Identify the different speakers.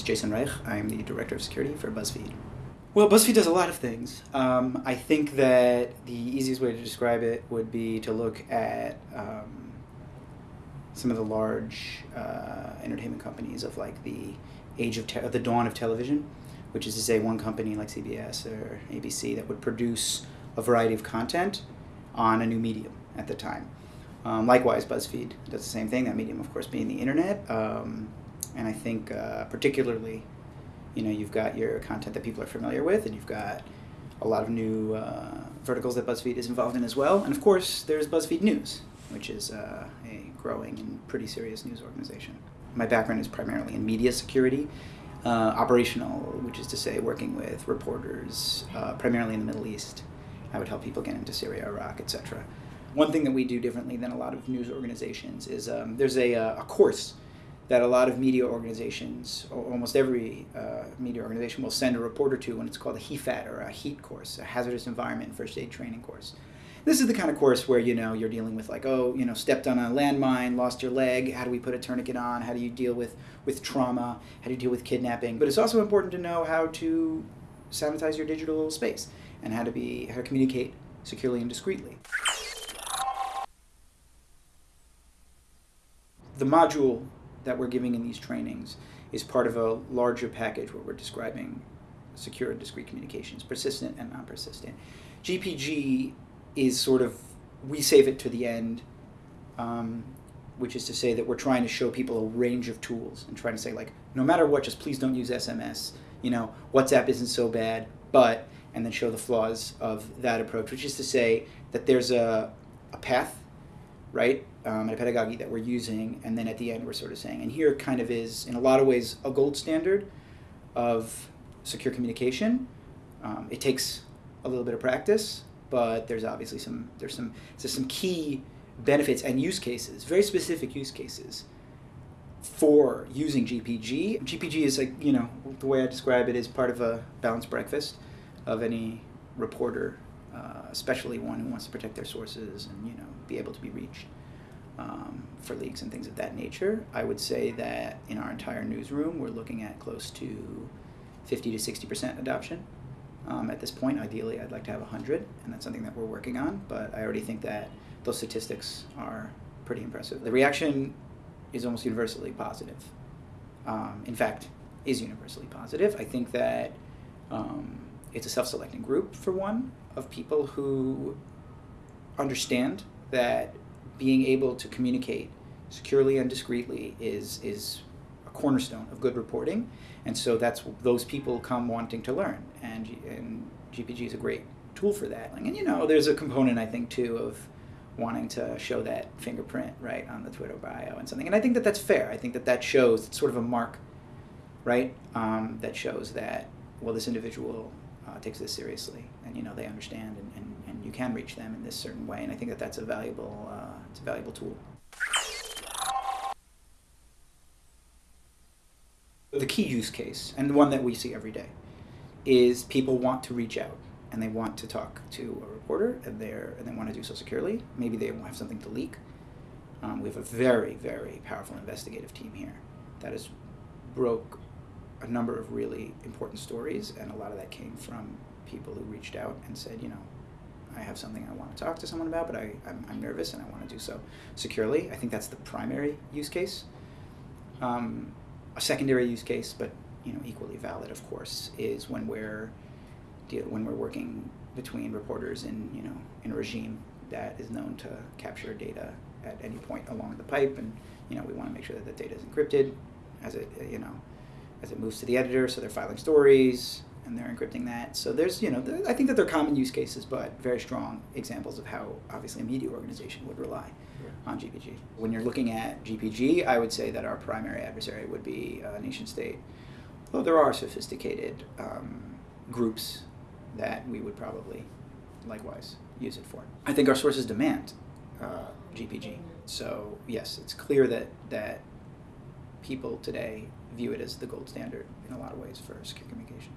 Speaker 1: is Jason Reich. I'm the Director of Security for BuzzFeed. Well, BuzzFeed does a lot of things. Um, I think that the easiest way to describe it would be to look at um, some of the large uh, entertainment companies of like the age of te- the dawn of television, which is to say one company like CBS or ABC that would produce a variety of content on a new medium at the time. Um, likewise, BuzzFeed does the same thing. That medium, of course, being the internet. Um, and I think uh, particularly, you know, you've got your content that people are familiar with, and you've got a lot of new uh, verticals that BuzzFeed is involved in as well. And of course, there's BuzzFeed News, which is uh, a growing and pretty serious news organization. My background is primarily in media security, uh, operational, which is to say, working with reporters, uh, primarily in the Middle East. I would help people get into Syria, Iraq, etc. One thing that we do differently than a lot of news organizations is um, there's a, uh, a course that a lot of media organizations, almost every uh, media organization, will send a reporter to when it's called a HEFAT or a HEAT course, a hazardous environment first aid training course. This is the kind of course where you know you're dealing with like oh you know stepped on a landmine, lost your leg. How do we put a tourniquet on? How do you deal with with trauma? How do you deal with kidnapping? But it's also important to know how to sanitize your digital space and how to be how to communicate securely and discreetly. The module that we're giving in these trainings is part of a larger package where we're describing secure and discreet communications, persistent and non-persistent. GPG is sort of, we save it to the end, um, which is to say that we're trying to show people a range of tools and trying to say like, no matter what, just please don't use SMS. You know, WhatsApp isn't so bad, but, and then show the flaws of that approach, which is to say that there's a, a path right? Um, and a pedagogy that we're using, and then at the end we're sort of saying, and here kind of is, in a lot of ways, a gold standard of secure communication. Um, it takes a little bit of practice, but there's obviously some there's some there's some key benefits and use cases, very specific use cases for using GPG. GPG is like you know the way I describe it is part of a balanced breakfast of any reporter uh, especially one who wants to protect their sources and you know be able to be reached um, for leaks and things of that nature. I would say that in our entire newsroom, we're looking at close to 50 to 60 percent adoption. Um, at this point, ideally, I'd like to have 100, and that's something that we're working on. But I already think that those statistics are pretty impressive. The reaction is almost universally positive. Um, in fact, is universally positive. I think that um, it's a self-selecting group for one of people who understand that being able to communicate securely and discreetly is is a cornerstone of good reporting, and so that's those people come wanting to learn, and and GPG is a great tool for that. And you know, there's a component I think too of wanting to show that fingerprint right on the Twitter bio and something, and I think that that's fair. I think that that shows it's sort of a mark, right? Um, that shows that well, this individual uh, takes this seriously, and you know they understand, and, and, and you can reach them in this certain way, and I think that that's a valuable uh, it's a valuable tool. The key use case, and the one that we see every day, is people want to reach out and they want to talk to a reporter, and they're and they want to do so securely. Maybe they have something to leak. Um, we have a very very powerful investigative team here that has broke a number of really important stories, and a lot of that came from people who reached out and said, you know, have something I want to talk to someone about, but I, I'm, I'm nervous and I want to do so securely. I think that's the primary use case. Um, a secondary use case, but you know, equally valid, of course, is when we're when we're working between reporters in you know in a regime that is known to capture data at any point along the pipe, and you know we want to make sure that the data is encrypted as it you know as it moves to the editor, so they're filing stories and they're encrypting that. So there's, you know, I think that they're common use cases, but very strong examples of how obviously a media organization would rely yeah. on GPG. When you're looking at GPG, I would say that our primary adversary would be a nation state. Though there are sophisticated um, groups that we would probably likewise use it for. I think our sources demand uh, GPG. So yes, it's clear that that people today view it as the gold standard in a lot of ways for secure communication.